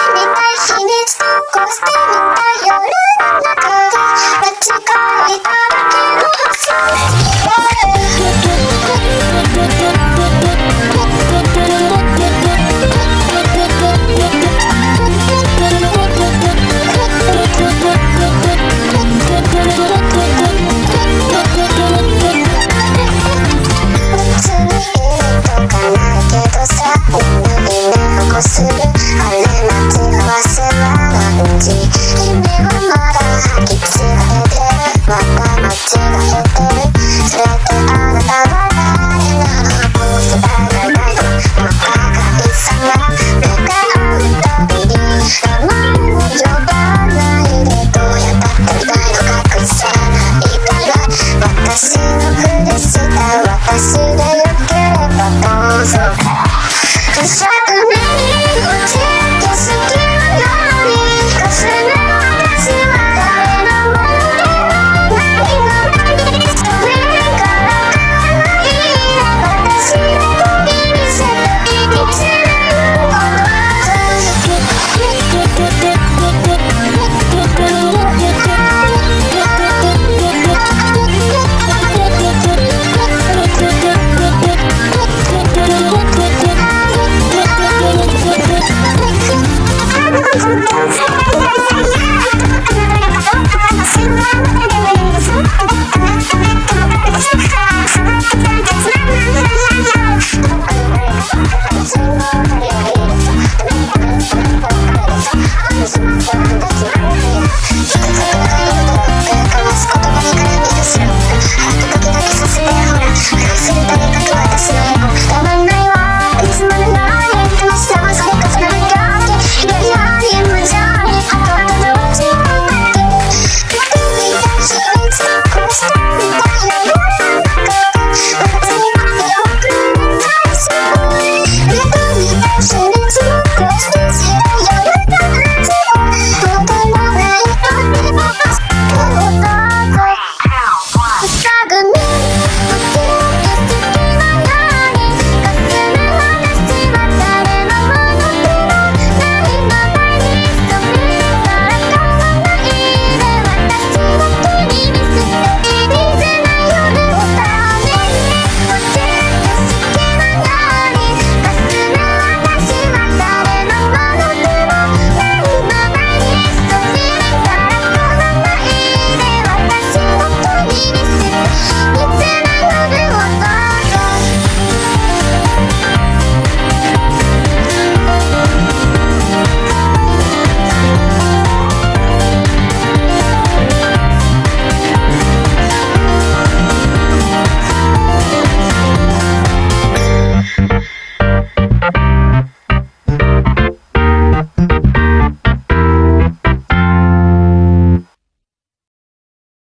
たい秘密とこしてみた夜の中で間違い